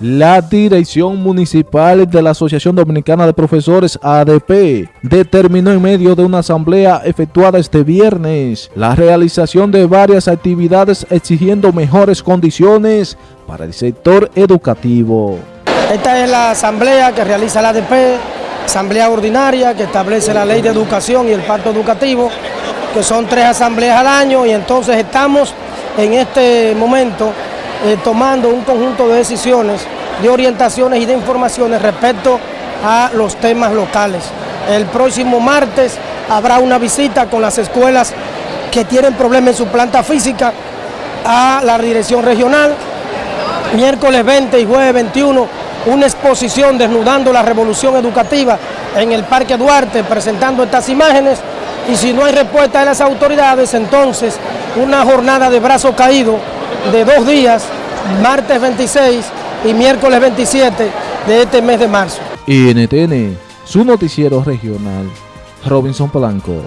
La Dirección Municipal de la Asociación Dominicana de Profesores ADP determinó en medio de una asamblea efectuada este viernes la realización de varias actividades exigiendo mejores condiciones para el sector educativo. Esta es la asamblea que realiza la ADP, asamblea ordinaria que establece la ley de educación y el pacto educativo, que son tres asambleas al año y entonces estamos en este momento eh, tomando un conjunto de decisiones, de orientaciones y de informaciones respecto a los temas locales. El próximo martes habrá una visita con las escuelas que tienen problemas en su planta física a la dirección regional. Miércoles 20 y jueves 21, una exposición desnudando la revolución educativa en el Parque Duarte, presentando estas imágenes. Y si no hay respuesta de las autoridades, entonces una jornada de brazo caído de dos días, martes 26 y miércoles 27 de este mes de marzo. NTN, su noticiero regional, Robinson Polanco.